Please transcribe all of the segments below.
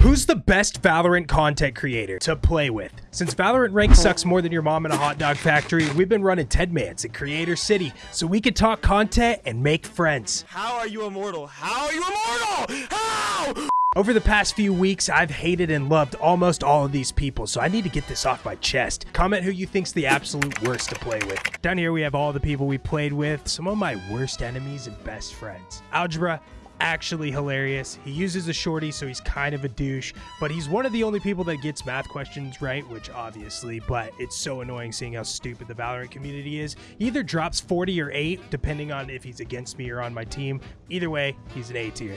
Who's the best Valorant content creator to play with? Since Valorant rank sucks more than your mom in a hot dog factory, we've been running ten mans at Creator City so we can talk content and make friends. How are you immortal? How are you immortal? How? Over the past few weeks, I've hated and loved almost all of these people, so I need to get this off my chest. Comment who you think's the absolute worst to play with. Down here we have all the people we played with, some of my worst enemies and best friends. Algebra, actually hilarious. He uses a shorty, so he's kind of a douche, but he's one of the only people that gets math questions right, which obviously, but it's so annoying seeing how stupid the Valorant community is. He either drops 40 or 8, depending on if he's against me or on my team. Either way, he's an A tier.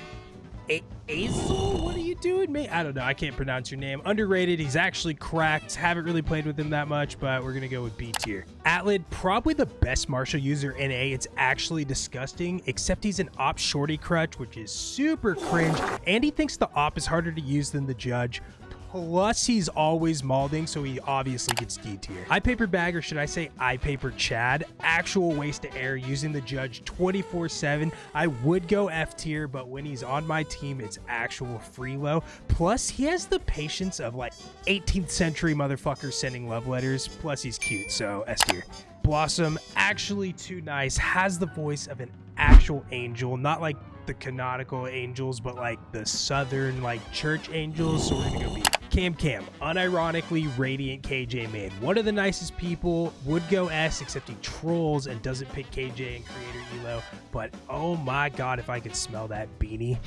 A-? What are you doing, mate? I don't know. I can't pronounce your name. Underrated. He's actually cracked. Haven't really played with him that much, but we're going to go with B tier. Atlid, probably the best Marshal user in A. It's actually disgusting, except he's an op shorty crutch, which is super cringe. And he thinks the op is harder to use than the judge. Plus, he's always malding, so he obviously gets D tier. I paper bag, or should I say I paper Chad? Actual waste of air using the judge 24 7. I would go F tier, but when he's on my team, it's actual free elo. Plus, he has the patience of like 18th century motherfuckers sending love letters. Plus, he's cute, so S tier. Blossom, actually too nice, has the voice of an actual angel, not like the canonical angels, but like the southern like church angels. So we're gonna go B. Cam Cam, unironically radiant KJ main. One of the nicest people, would go S, except he trolls and doesn't pick KJ and creator Elo. But oh my god, if I could smell that beanie.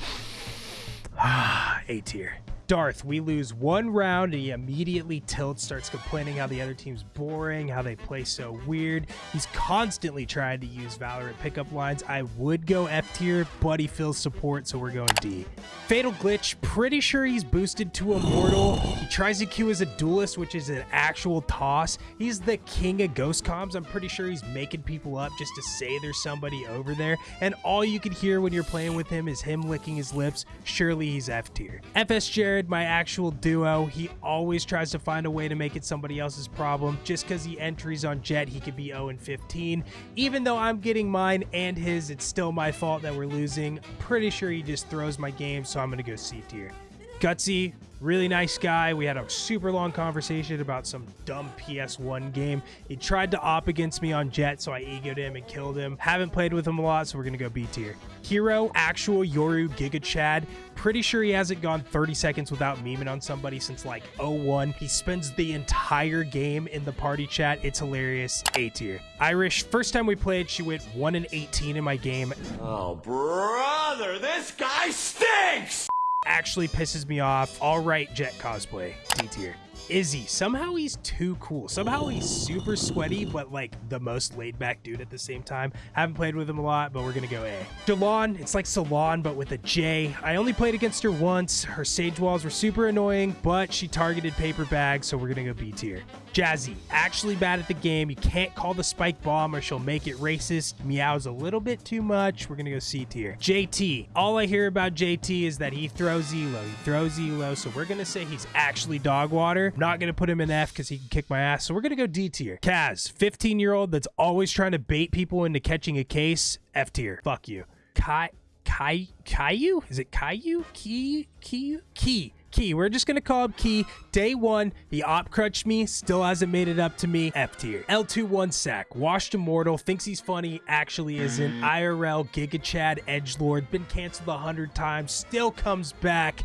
Ah, A tier. Darth, we lose one round and he immediately tilts, starts complaining how the other team's boring, how they play so weird. He's constantly trying to use Valorant pickup lines. I would go F tier, but he feels support, so we're going D. Fatal Glitch, pretty sure he's boosted to Immortal. He tries to queue as a duelist, which is an actual toss. He's the king of ghost comms. I'm pretty sure he's making people up just to say there's somebody over there. And all you can hear when you're playing with him is him licking his lips. Surely he's F tier. FS My actual duo, he always tries to find a way to make it somebody else's problem. Just because he entries on Jett, he could be 0 and 15. Even though I'm getting mine and his, it's still my fault that we're losing. Pretty sure he just throws my game, so I'm going to go C tier. Gutsy, really nice guy. We had a super long conversation about some dumb PS1 game. He tried to op against me on Jett, so I egoed him and killed him. Haven't played with him a lot, so we're gonna go B tier. Hero, actual Yoru Giga Chad. Pretty sure he hasn't gone 30 seconds without memeing on somebody since like 01. He spends the entire game in the party chat. It's hilarious. A tier. Irish, first time we played, she went 1 and 18 in my game. Oh, brother, this guy stinks! Actually pisses me off. All right, Jett cosplay, D tier. Izzy, somehow he's too cool. Somehow he's super sweaty, but like the most laid back dude at the same time. Haven't played with him a lot, but we're gonna go A. Jalon, it's like Salon, but with a J. I only played against her once. Her sage walls were super annoying, but she targeted paper bags, so we're gonna go B tier. Jazzy, actually bad at the game. You can't call the spike bomb or she'll make it racist. Meows a little bit too much. We're gonna go C tier. JT, all I hear about JT is that he throws Elo. He throws Elo, so we're gonna say he's actually dog water. Not gonna put him in F because he can kick my ass. So we're gonna go D tier. Kaz, 15 year old that's always trying to bait people into catching a case. F tier. Fuck you. Kai. Kai. Caillou? Is it Caillou? Key? Key? Key. Key. We're just gonna call him Key. Day one, he op crutched me, still hasn't made it up to me. F tier. L2 one sack. Washed immortal. Thinks he's funny, actually isn't. IRL Giga Chad Edge Lord. Been canceled a hundred times. Still comes back.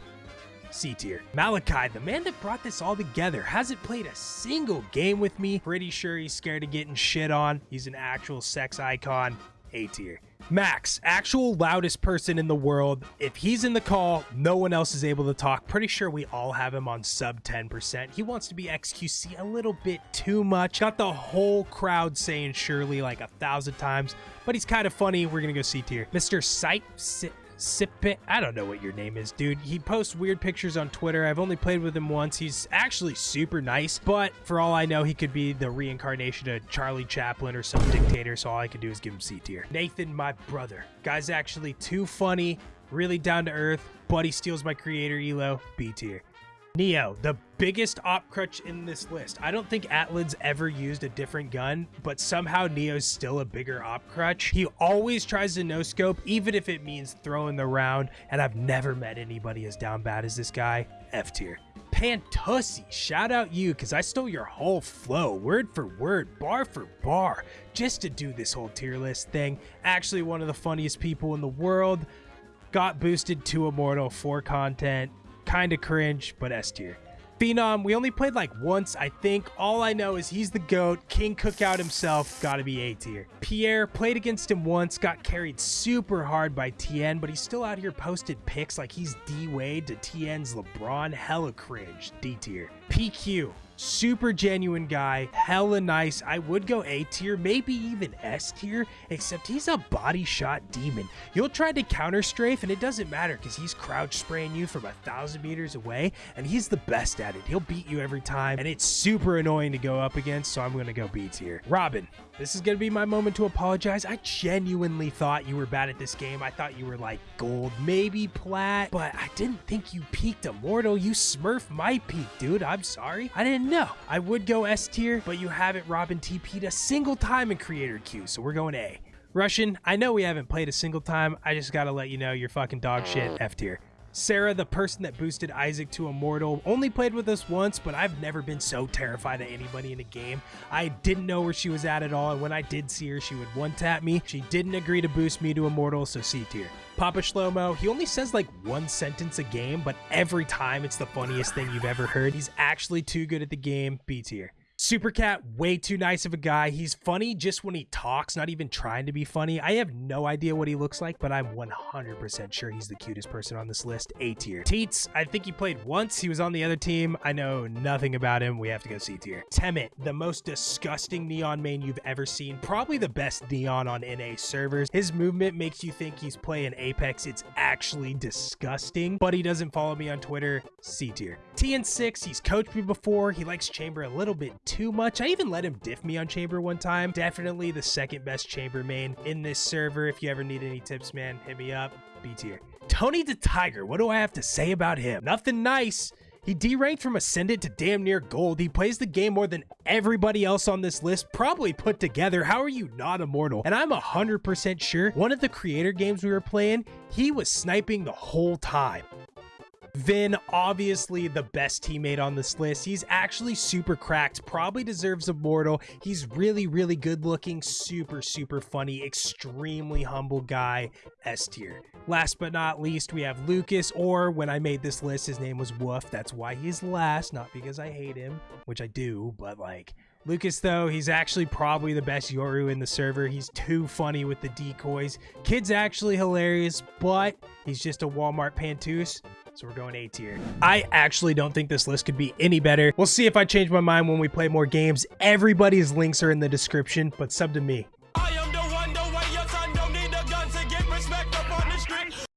C tier. Malachi, the man that brought this all together, hasn't played a single game with me. Pretty sure he's scared of getting shit on. He's an actual sex icon. A tier. Max, actual loudest person in the world. If he's in the call, no one else is able to talk. Pretty sure we all have him on sub 10%. He wants to be XQC a little bit too much. Got the whole crowd saying Shirley like a thousand times, but he's kind of funny. We're going to go C tier. Mr. Sight. Sip I don't know what your name is, dude. He posts weird pictures on Twitter. I've only played with him once. He's actually super nice, but for all I know, he could be the reincarnation of Charlie Chaplin or some dictator, so all I can do is give him C tier. Nathan, my brother. Guy's actually too funny, really down to earth, but he steals my creator elo, B tier. Neo, the biggest op crutch in this list. I don't think Atlan's ever used a different gun, but somehow Neo's still a bigger op crutch. He always tries to no scope, even if it means throwing the round, and I've never met anybody as down bad as this guy. F tier. Pantussi, shout out you because I stole your whole flow, word for word, bar for bar, just to do this whole tier list thing. Actually, one of the funniest people in the world. Got boosted to Immortal for content. Kinda cringe, but S tier. Phenom, we only played like once, I think. All I know is he's the GOAT, King Cookout himself, gotta be A tier. Pierre, played against him once, got carried super hard by TN, but he's still out here posted pics like he's D-Wade to TN's LeBron, hella cringe, D tier. PQ, super genuine guy, hella nice. I would go A tier, maybe even S tier, except he's a body shot demon. You'll try to counter strafe and it doesn't matter because he's crouch spraying you from a thousand meters away and he's the best at it. He'll beat you every time and it's super annoying to go up against, so I'm gonna go B tier. Robin, this is gonna be my moment to apologize. I genuinely thought you were bad at this game. I thought you were like gold, maybe plat, but I didn't think you peaked immortal. You smurf my peak, dude. I'm sorry. I didn't know. I would go S tier, but you haven't Robin TP'd a single time in creator queue, so we're going A. Russian, I know we haven't played a single time. I just gotta let you know you're fucking dog shit. F tier. Sarah, the person that boosted Isaac to Immortal, only played with us once, but I've never been so terrified of anybody in a game. I didn't know where she was at at all, and when I did see her, she would one-tap me. She didn't agree to boost me to Immortal, so C tier. Papa Shlomo, he only says like one sentence a game, but every time it's the funniest thing you've ever heard. He's actually too good at the game, B tier. Supercat, way too nice of a guy. He's funny just when he talks, not even trying to be funny. I have no idea what he looks like, but I'm 100% sure he's the cutest person on this list. A tier. Teets, I think he played once. He was on the other team. I know nothing about him. We have to go C tier. Temet, the most disgusting Neon main you've ever seen. Probably the best Neon on NA servers. His movement makes you think he's playing Apex. It's actually disgusting, but he doesn't follow me on Twitter. C tier. TN6, he's coached me before. He likes Chamber a little bit too much. I even let him diff me on Chamber one time. Definitely the second best Chamber main in this server. If you ever need any tips, man, hit me up. B tier. Tony the Tiger, what do I have to say about him? Nothing nice. He deranked from Ascendant to damn near gold. He plays the game more than everybody else on this list, probably put together. How are you not immortal? And I'm 100% sure one of the creator games we were playing, he was sniping the whole time. Vin, obviously the best teammate on this list. He's actually super cracked, probably deserves Immortal. He's really, really good looking, super, super funny, extremely humble guy, S tier. Last but not least, we have Lucas, or when I made this list, his name was Woof. That's why he's last, not because I hate him, which I do, but like, Lucas, though, he's actually probably the best Yoru in the server. He's too funny with the decoys. Kid's actually hilarious, but he's just a Walmart pantouse. So we're going A tier. I actually don't think this list could be any better. We'll see if I change my mind when we play more games. Everybody's links are in the description, but sub to me.